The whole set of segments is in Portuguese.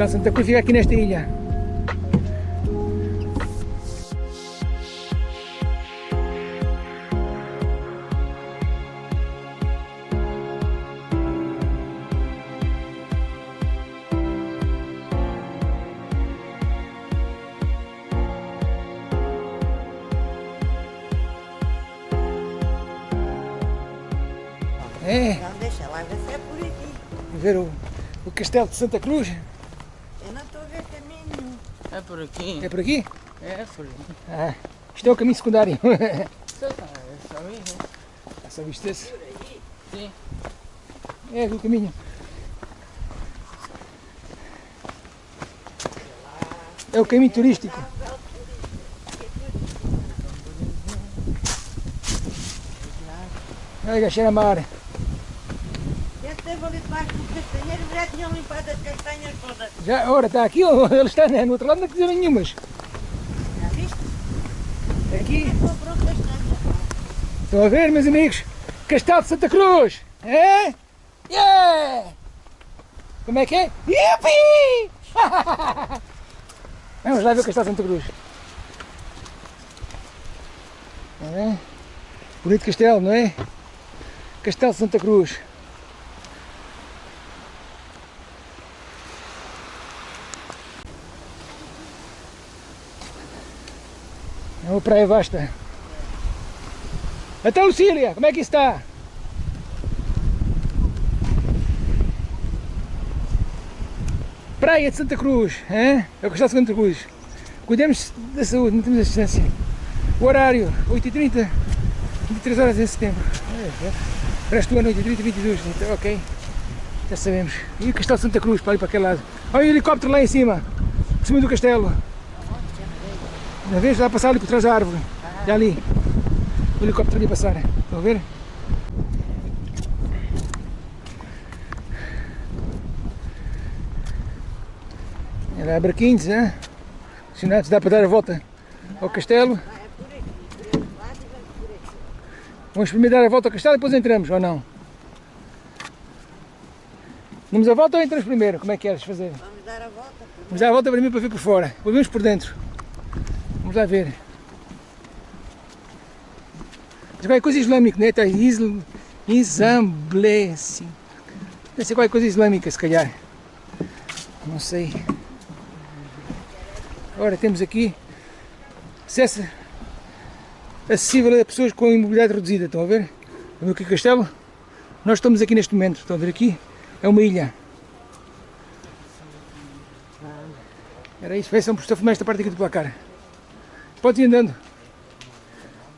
Castelo Santa Cruz fica aqui nesta ilha. É, Não, deixa lá ver se é por aqui. ver o, o Castelo de Santa Cruz. Eu não estou a ver caminho. É por aqui. É por aqui? É por aqui. Ah, isto é o caminho secundário. Né? Só viste esse? Sim. É o caminho. É o caminho turístico. Olha, cheira a mar. Esteve ali debaixo do castanheiro já tinham limpado as castanhas todas. Já, ora, está aqui, ele está né, no outro lado, não quiser nenhumas. Já viste? Aqui, Comprou castanhas. estão a ver, meus amigos? Castelo de Santa Cruz. É? Yeah! Como é que é? Yupi! Vamos lá ver o Castelo de Santa Cruz. É? Bonito castelo, não é? Castelo de Santa Cruz. É uma praia vasta. Então, Lucília, como é que está? Praia de Santa Cruz, hein? é o Castelo de Santa Cruz. Cuidemos da saúde, não temos a distância. O horário, 8h30, 23 horas em setembro. É, é. Resto ano, 8h30, 22 então, ok. Já sabemos. E o Castelo de Santa Cruz, para ali para aquele lado. Olha o helicóptero lá em cima, por cima do castelo. Já vês? Lá a passar ali por trás da árvore. Já ali. O helicóptero ali passar. Estão a ver? Era a barquinhos, né? Sinais, dá para dar a volta ao castelo. Vamos primeiro dar a volta ao castelo e depois entramos, ou não? Damos a volta ou entramos primeiro? Como é que queres fazer? Vamos dar a volta. Vamos dar a volta para mim para ver por fora. Depois vemos por dentro. Vamos lá ver. Mas qualquer coisa islâmica, né? Está isl... Isamble, sim. Deve ser coisa islâmica, se calhar. Não sei. Ora, temos aqui acesso acessível a pessoas com imobilidade reduzida. Estão a ver? Estão a ver aqui o castelo? Nós estamos aqui neste momento. Estão a ver aqui? É uma ilha. Era isso, peçam por filmar esta parte aqui do placar. Pode ir andando.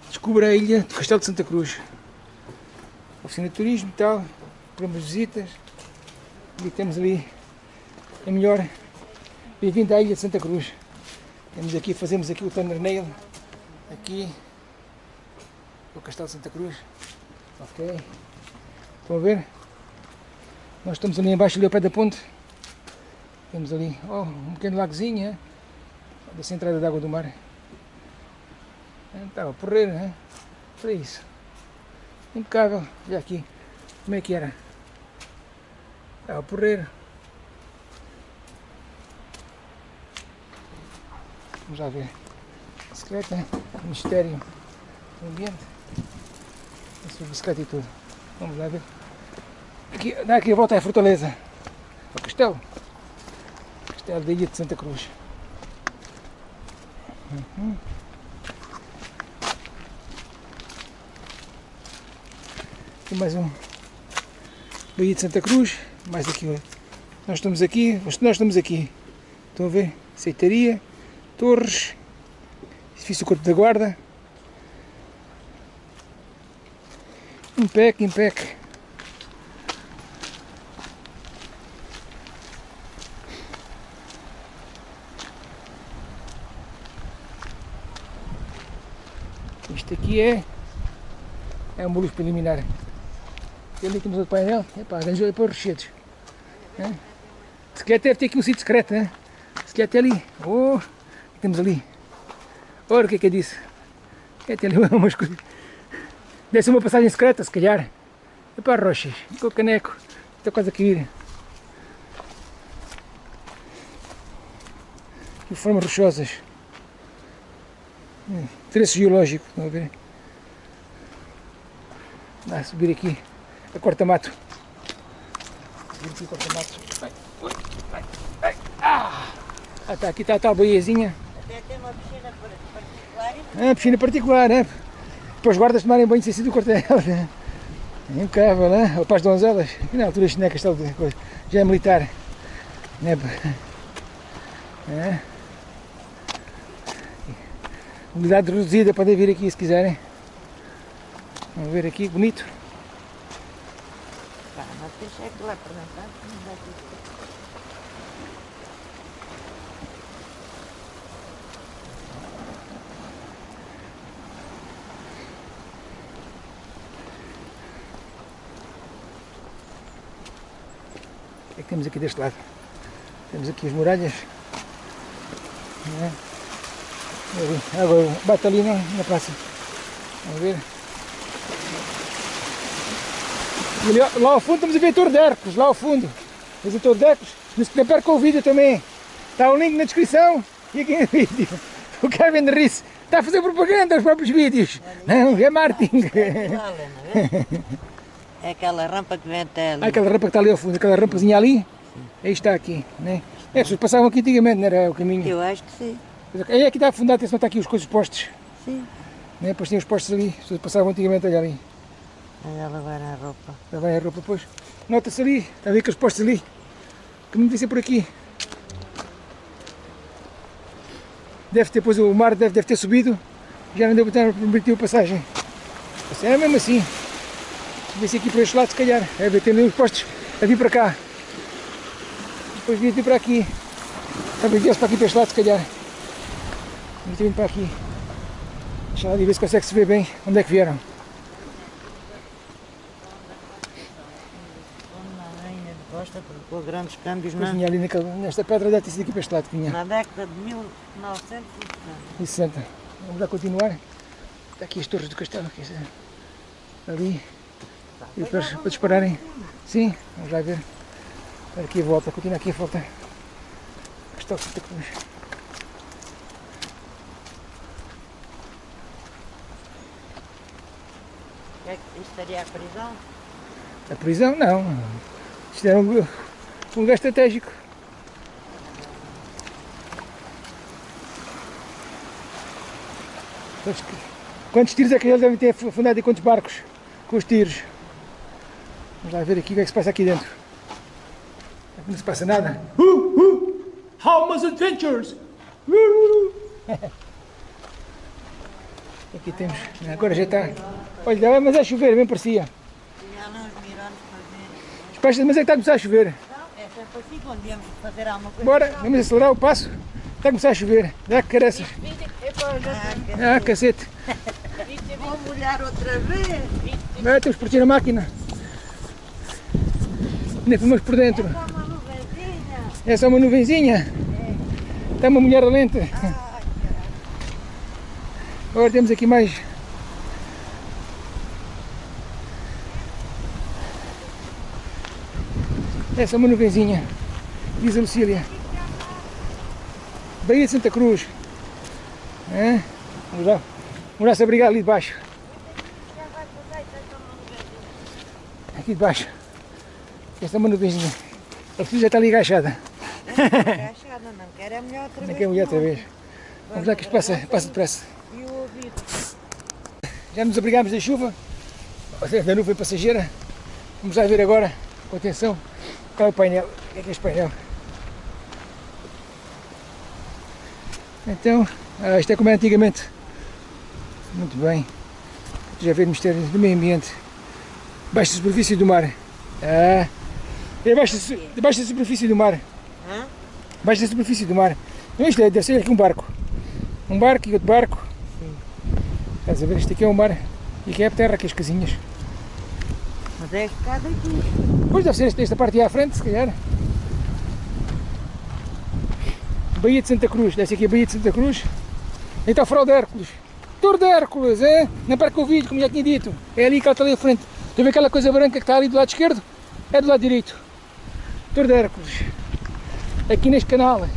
Descubra a ilha do Castelo de Santa Cruz. Oficina de turismo e tal, programas de visitas. E temos ali a melhor. Bem-vindo à ilha de Santa Cruz. Temos aqui, fazemos aqui o thumbnail. Aqui o Castelo de Santa Cruz. Ok. Estão a ver? Nós estamos ali embaixo, ali ao pé da ponte. Temos ali oh, um pequeno lagozinho, é? dessa entrada de água do mar. Estava a porrer, né? Para isso. Impecável. Já aqui. Como é que era? Estava a porrer. Vamos lá ver. Bicicleta, mistério do ambiente. Essa bicicleta e tudo. Vamos lá ver. Aqui, dá aqui a volta à fortaleza. Ao castelo. Castelo da Ilha de Santa Cruz. Uhum. Aqui mais um. Baía de Santa Cruz. Mais aqui. Nós estamos aqui. Nós estamos aqui. Estão a ver? Aceitaria. Torres. Edifício Corpo da Guarda. Impec, impec. Isto aqui é, é uma luz preliminar. E ali temos outro painel, epá, arranjou aí para os rochedos. É? Se quer deve ter aqui um sítio secreto, né? Se quer até ali. Oh, temos ali. Ora, o que é que é disso? É até ali umas. Deve ser uma passagem secreta, se calhar. Para rochas, com o caneco. Está quase a cair. de formas rochosas. Hum, Traço geológico, estão a ver? Dá a subir aqui a corta-mato. Subir aqui a corta-mato. Ah! Ah, tá, aqui está a tal boiazinha. Até tem uma piscina particular É, piscina particular, né? Para os guardas tomarem banho sem ser do quartel. Né? É Impecável, né? Ou para as donzelas. E na altura as chinecas tal de coisa. Já é militar. Né? É. Unidade reduzida, podem vir aqui se quiserem. Vamos ver aqui, bonito. Deixa lá para dentro. não vai O que é que temos aqui deste lado? Temos aqui as muralhas. Não é? Ali, bate ali na, na praça. Vamos ver. E lá ao fundo estamos a ver a Torre de Hércules, lá ao fundo. Mas a Torre de Hércules, não se perca o vídeo também. Está o link na descrição e aqui no vídeo. O Kevin Riss está a fazer propaganda aos próprios vídeos. Não, é marketing. Lá, Helena, vê? É aquela rampa que vem até ali. Ah, aquela rampa que está ali ao fundo, aquela rampazinha ali, aí está aqui, né? É, as pessoas passavam aqui antigamente, não era o caminho. Eu acho que sim. Aí é que está afundado, atenção, está aqui os coisas postos, Sim. né? Depois tinha os postos ali, as pessoas passavam antigamente, ali. Olha lá vai a roupa. Vai a roupa depois. Nota-se ali, está a ver aqueles postos ali. O caminho deve ser por aqui. Deve ter, depois o mar deve, deve ter subido, já não deu para permitir a passagem. Assim, É mesmo assim. Vê se aqui para este lado, se calhar. É tem ali os postos a vir para cá. Depois devia vir para aqui. Talvez viesse para aqui para este lado, se calhar. Devia ter vindo para aqui. Deixa lá ali ver se consegue se ver bem onde é que vieram. Uma com grandes câmbios na, vinha ali naquela, nesta pedra, deve ter sido aqui para este lado que vinha. na década de 1960. e 60. Vamos lá continuar. Está aqui as torres do castelo, dizer, ali. E depois para dispararem. Sim, vamos lá ver. Aqui a volta, continua aqui a volta. Castelo Santa Cruz. É que isto estaria a prisão? A prisão não. Isto era um, um lugar estratégico. Quantos, quantos tiros é que eles devem ter afundado e quantos barcos com os tiros? Vamos lá ver aqui o que é que se passa aqui dentro. Aqui não se passa nada. Uh, uh, Halma's Adventures! Uh, uh. Aqui temos. Agora já está. Olha, mas é chover, bem parecia. Tinha lá uns mirantes para ver. Mas é que está a começar a chover. Não, é sempre quando viemos fazer alguma coisa. Bora, vamos acelerar o passo. Está a começar a chover. Dá que careças. Ah, Ah, cacete. vou molhar outra vez. Agora temos que partir a máquina. Ainda fomos por dentro. Só uma nuvenzinha. É só uma nuvenzinha. Está uma mulher lenta. Agora temos aqui mais. É só uma nuvenzinha. Diz a Lucília. Baía de Santa Cruz. É? Vamos lá. Vamos lá se abrigar ali debaixo. Aqui debaixo. Esta é uma nuvenzinha. A Lucília já está ali agachada. agachada, não quero é mulher outra Não vez. quer mulher outra vez. Vamos lá que isto passa, passa depressa. E o ouvido. Já nos abrigámos da chuva, ou seja, da nuvem passageira. Vamos lá ver agora, com atenção, é o painel. O que é que é painel? Então, ah, isto é como era antigamente. Muito bem. Já ver mistérios do meio ambiente. Baixa superfície do mar. Ah, é baixa, baixa superfície do mar. Baixa superfície do mar. Então, isto é, deve ser aqui um barco. Um barco e outro barco. Estás a ver? Isto aqui é o mar e aqui é a terra, aqui as casinhas. Mas é escada aqui. Pois deve ser esta, parte aí à frente, se calhar. Baía de Santa Cruz, ser aqui a Baía de Santa Cruz. Aí está o farol de Hércules. Torre de Hércules, é? Não perca o vídeo, como já tinha dito. É ali que ela está ali à frente. Estou a ver aquela coisa branca que está ali do lado esquerdo? É do lado direito. Torre de Hércules. Aqui neste canal.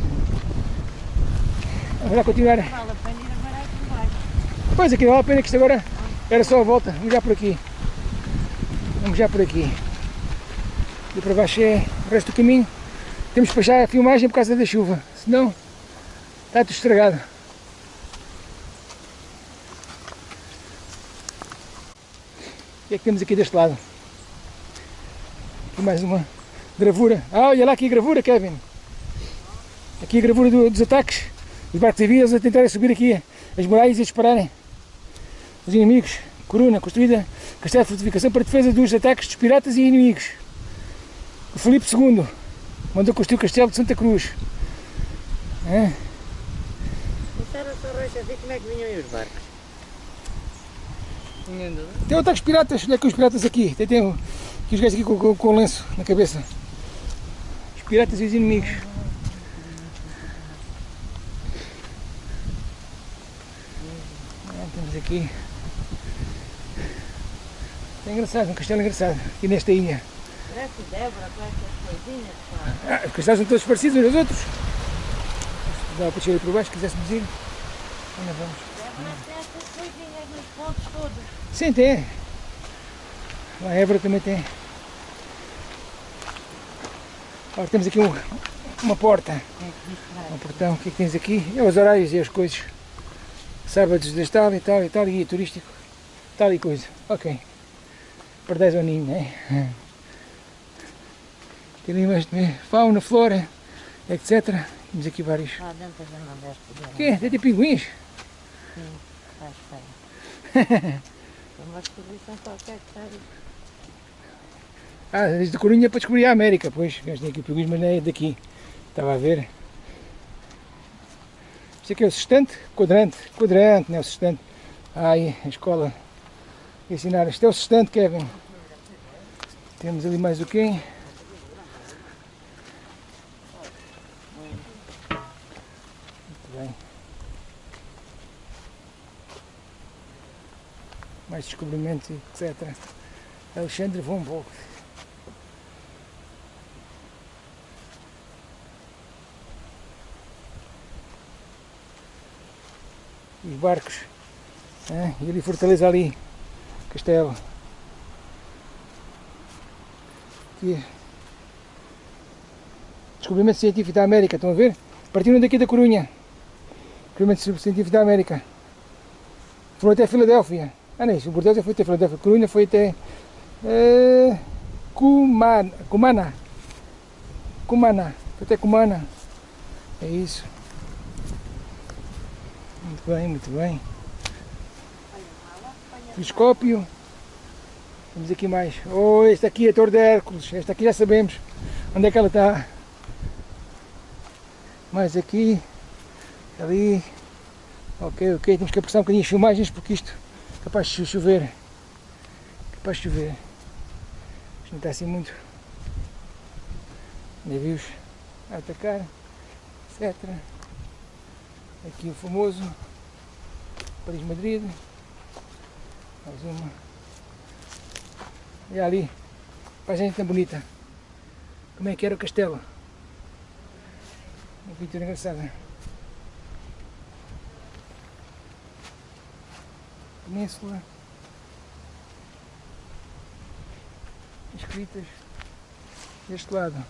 Vamos lá continuar. Pois aqui vale a pena que isto agora era só a volta. Vamos já por aqui. Vamos já por aqui. E para baixo é o resto do caminho. Temos que baixar a filmagem por causa da chuva. Senão está tudo estragado. O que é que temos aqui deste lado? Aqui mais uma gravura. Ah, olha lá aqui a gravura, Kevin. Aqui a gravura do- dos ataques. Os barcos avias a tentarem subir aqui as muralhas e dispararem. Os inimigos. Coruna, construída castelo de fortificação para defesa dos ataques dos piratas e inimigos. O Filipe II mandou construir o castelo de Santa Cruz. É, era só rocha, ver como é que vinham os barcos. Tem ataques piratas, olha aqui os piratas aqui. Tem, tem aqui os gajos aqui com, com, com o lenço na cabeça. Os piratas e os inimigos. É, temos aqui. É engraçado, um castelo engraçado, aqui nesta ilha. Parece Débora com essas coisinhas. Ah, os castelos são todos parecidos uns aos outros. Dá para descer por baixo, se quiséssemos ir. Ainda vamos. Débora tem essas coisinhas nos pontos todos. Sim, tem. Lá a Évora também tem. Agora temos aqui um- uma porta, um portão. O que é que tens aqui? É os horários e as coisas. Sábados das tal e tal e tal, guia turístico, tal e coisa. Ok. Para 10 aninhos, né? Tem ali de fauna, flora, etc. Temos aqui vários. Lá dentro deste ver. O quê? Tem de pinguins? Está espera. É uma exposição qualquer que. Ah, desde Corunha para descobrir a América, pois. Gajo tem aqui pinguins, mas não é daqui. Estava a ver. Isto aqui é o sextante? Quadrante. Quadrante, não é o sextante. Ah, aí, a escola. Ensinar. Isto é o sextante, Kevin. Temos ali mais o quê? Mais descobrimentos, etc. Alexandre von Bock. Os barcos. E ali Fortaleza ali. Castelo. Aqui. Descobrimento científico da América, estão a ver? Partiram daqui da Corunha. Descobrimento científico da América. Foram até Filadélfia. Ah, não, o Bordeaux foi até Filadélfia. Corunha foi até é, Cumana. Cumana. Cumana. Foi até Cumana. É isso. Muito bem, muito bem. Telescópio. Temos aqui mais. Oh, esta aqui é a Torre de Hércules. Esta aqui já sabemos onde é que ela está. Mais aqui. Ali. Ok, ok. Temos que apressar um bocadinho as filmagens porque isto é capaz de chover. Capaz de chover. Isto não está assim muito. Navios a atacar, etc. Aqui o famoso Paris-Madrid. Mais uma. E ali, paisagem tão bonita. Como é que era o castelo? Uma pintura engraçada. Península. Escritas deste lado.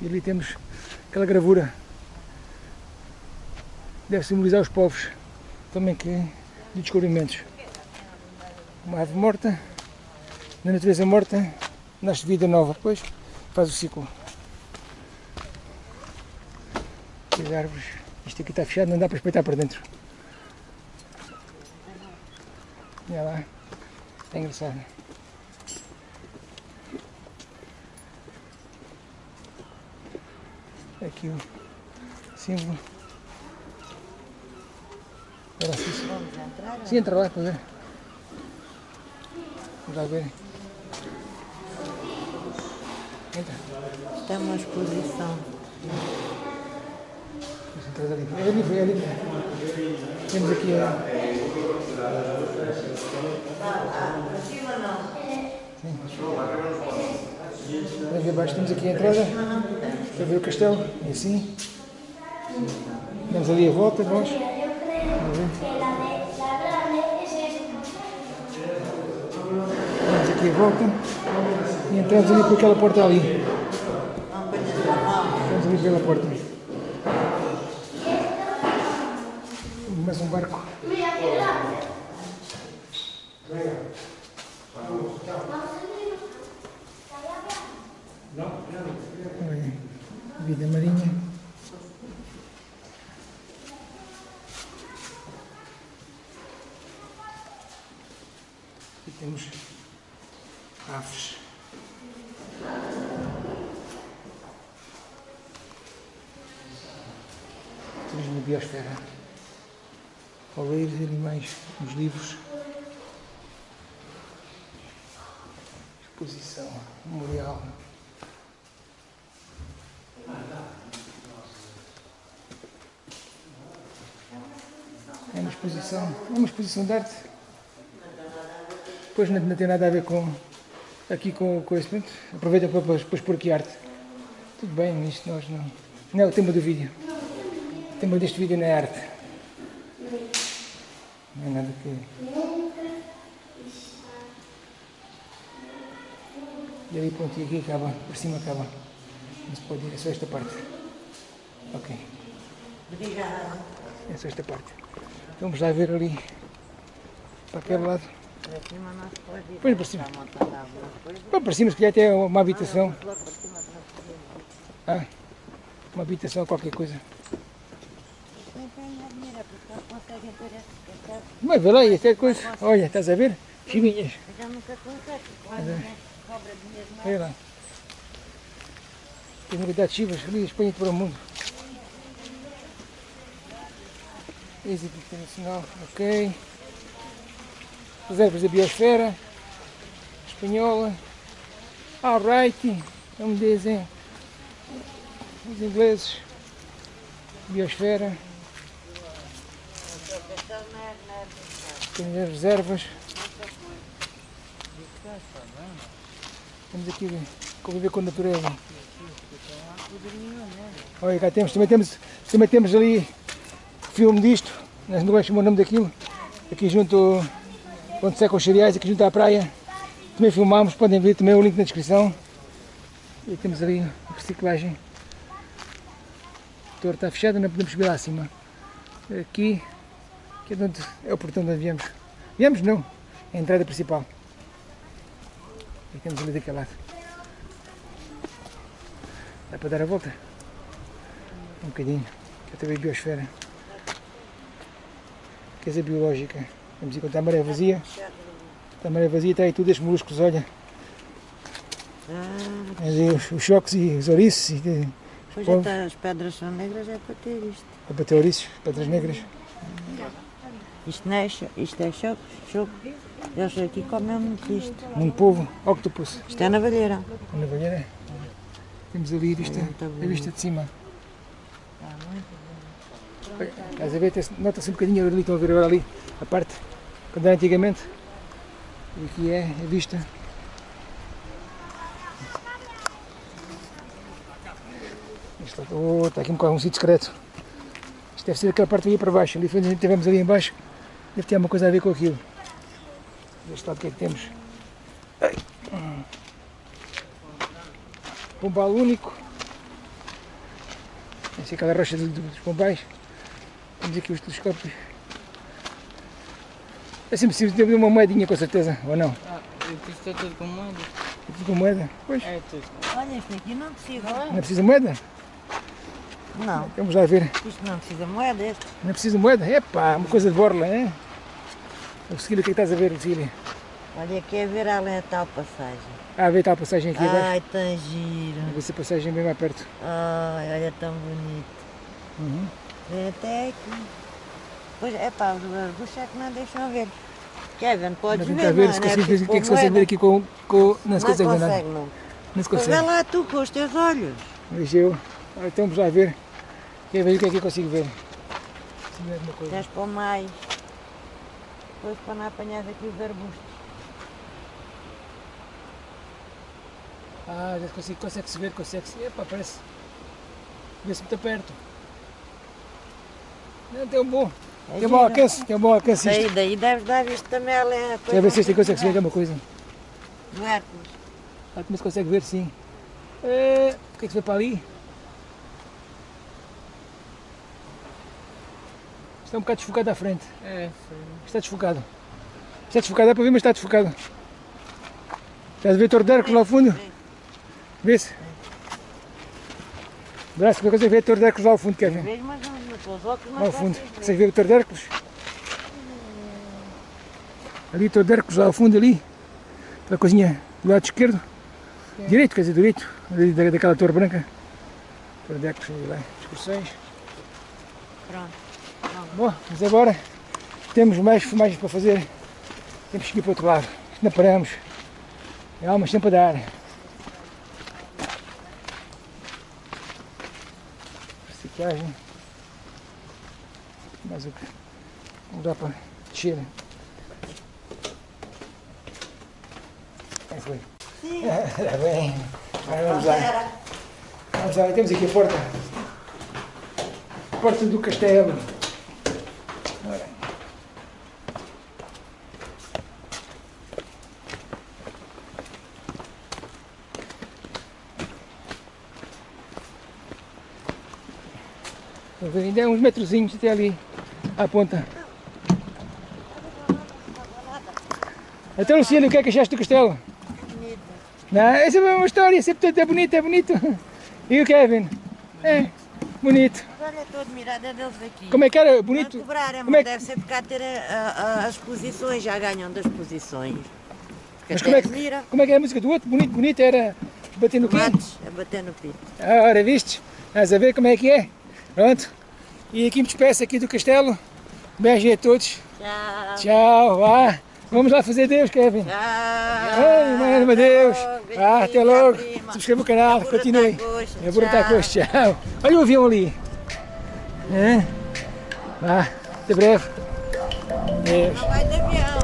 E ali temos aquela gravura. Deve simbolizar os povos também que de descobrimentos. Uma ave morta, na natureza morta, nasce vida nova, depois faz o ciclo. As árvores. Isto aqui está fechado, não dá para espreitar para dentro. Olha lá, é engraçado. Aqui o símbolo. Agora sim, sim. Vamos entrar? Sim, entra lá para ver. Vamos lá ver. Entra. É uma exposição. Entrar ali. É ali, é ali. Temos aqui a. Sim. aqui abaixo temos aqui a entrada para ver o castelo, e assim. Damos ali a volta. Vamos a volta e entramos ali por aquela porta ali. Entramos ali pela porta. Mais um barco. Vida marinha. Temos aves. Turismo biosfera. Oleiros e animais nos livros. Exposição, memorial. É uma exposição, é uma exposição de arte. Pois não, não tem nada a ver com aqui com, com esse pronto. Aproveita para depois, depois pôr aqui arte. Tudo bem, isto nós não. Não é o tema do vídeo. O tema deste vídeo não é arte. Não é nada que. E ali pronto, e aqui acaba, por cima acaba. Não se pode ir, é só esta parte. Ok. Obrigada. É só esta parte. Então vamos lá ver ali para aquele lado. Para cima não se pode ir. Pois para cima. Lá para cima se calhar até uma habitação. Ah, uma habitação, qualquer coisa. É. Mas vê lá, é coisa. Olha, estás a ver? Chivinhas. Eu já nunca consegue, cobra. Olha lá. Tem de chivas ali, Espanha para o mundo. Êxito internacional, ok. Reservas da biosfera. Espanhola. Alright. Como dizem os ingleses. Biosfera. Temos as reservas. Temos aqui conviver com a natureza. Olha, cá temos, também temos, também temos ali filme disto, não sei é o nome daquilo, aqui junto, onde secam os cereais, aqui junto à praia. Também filmámos, podem ver também o link na descrição. E temos ali a reciclagem. A torre está fechada, não podemos subir lá acima. Aqui, que é, de onde, é o portão de onde viemos. Viemos não, é a entrada principal. E temos ali daquele lado. Dá para dar a volta? Um bocadinho. Que também biosfera. Quer dizer biológica. Vamos encontrar a maré vazia. A maré vazia, está aí tudo estes moluscos, olha. Ah, Ali os, os choques e os ouriços. E, de- pois povos. até as pedras são negras, é para ter isto. a bater ouriços, pedras negras. Isto não é isto é choco, choco. Eles aqui comem muito isto. Muito povo, octopus. Isto é na valheira. Na valheira. Temos ali a vista, Muito a vista de cima. Está muito Olha, Estás a ver, nota-se um bocadinho ali, estão a ver agora ali, a parte, quando era antigamente. E aqui é a vista. Está, oh, está aqui um, bocado um sítio secreto. Isto deve ser aquela parte ali para baixo. Ali foi estivemos ali em baixo. Deve ter alguma coisa a ver com aquilo. Deste lado o que é que temos? Pombal único. Essa é aquela rocha do- dos pombais. Temos aqui os telescópios. É sempre preciso ter uma moedinha com certeza, ou não? Ah, isto está tudo com moeda. É tudo com moeda? Pois. É tudo. Olha, isto aqui não precisa. Não é preciso moeda? Não, Vamos lá ver. isto não precisa moeda. Este. Não é preciso moeda? Epá, uma coisa de borla, é? O Cecília, o que é que estás a ver, Cecília? Olha, aqui é ver além a tal passagem. Ah, vê a passagem aqui abaixo. Ai, tão giro. Vê se a passagem bem mais perto. Ai, olha, tão bonito. Uhum. Até aqui. Pois é pá, os os é que não deixam ver. Kevin, podes ver, ver não, se não é ver que é que se consegue ver aqui com. com... Não se Não consegue ver nada. consegue, não. Não se Pois vê consegue. lá tu com os teus olhos. Veja eu. Ah, Então vamos lá ver. Quer ver o que é que eu consigo ver? Se não é alguma coisa. Tens para mais. Depois para não apanhar aqui os arbustos. Ah, já consigo, consegue-se ver, consegue-se. Epa, parece. Vê-se muito perto. Tem um bom. É Tem um bom alcance, tem um bom alcance Daí, isto. daí deves dar visto também ali a Quer coisa ver se isto consegue-se ver alguma coisa. do Hércules. Ah, como se consegue ver, sim. É, o que é que se vê para ali? Está um bocado desfocado à frente. É, foi. Está desfocado. Está desfocado, dá para ver, mas está desfocado. Estás a ver Torre de Arcos lá ao fundo? Sim. Vê-se? Braço, que consegue ver a Torre de Arcos lá ao fundo, Kevin? Vejo, mas não, ao fundo. consigo ver. Consegue ver o Arcos? Ali, de Arcos lá ao fundo, ali. Aquela coisinha do lado esquerdo. Direito, quer dizer, direito. Ali da- daquela torre branca. Arcos, ali lá. Excursões. Pronto. Bom, mas agora temos mais filmagens para fazer. Temos que ir para o outro lado. Não paramos. É almas sempre a dar. Reciclagem. Mais o que? Não dá para descer. Aí foi. Está bem. Agora vamos lá. Vamos lá, temos aqui a porta. Porta do castelo. Ora. Ainda é uns metrozinhos até ali, à ponta. Até Luciano, o que é que achaste do castelo? Bonito. Não, essa é uma história, sempre é bonito, é bonito. E o Kevin? É, bonito. Olha, estou admirada deles aqui. Como é que era? Não Bonito? cobrarem, Como é que- deve ser por cá ter a- a- as exposições, já ganham das exposições. Porque Mas como é, que, admira. como é que era a música do outro? Bonito, bonito, era bater no quê? Tomates a bater no pito. Ah, ora, viste? Estás a ver como é que é? Pronto. E aqui me despeço aqui do castelo. Beijo a todos. Tchau. Tchau, vá. Vamos lá fazer Deus, Kevin. Tchau. Ai, mano, meu Deus. Até Ah, logo, até logo. prima. Subscreva o canal, continue. É tchau. coxa. Tchau. Olha o avião ali. É? Até breve. Deus. Não vai de avião.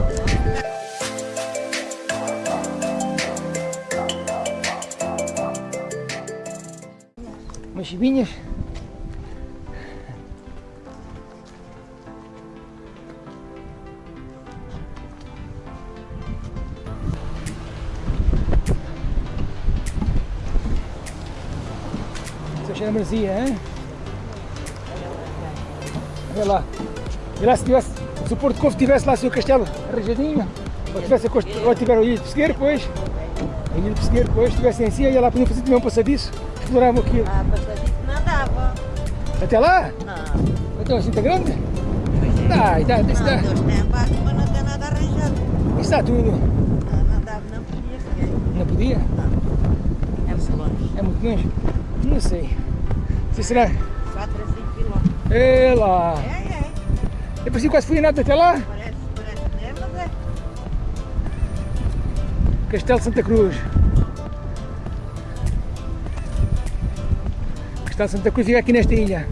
Umas chivinhas. De marzia, hein? Olha lá. E lá se tivesse, se o Porto Covo tivesse lá o seu castelo arranjadinho, ou tivesse a ou tiver a ilha de Pesqueiro, depois, a ilha de Pesqueiro, depois, estivessem assim, ia lá podiam fazer também um passadiço, exploravam aquilo. Ah, passadiço não dava. Até lá? Não. Então assim está grande? Dá, dá, isso Não, dá. Deus tem a parte, mas não tem nada arranjado. Isso dá tudo. Não, não dava, não podia. Não podia? É muito longe. É muito longe? Não sei. Se será? 4 a 5 quilómetros. É lá. É, é. Eu pensei quase fui nada até lá. Parece, parece que é, mas é. Castelo de Santa Cruz. Castelo de Santa Cruz fica aqui nesta ilha.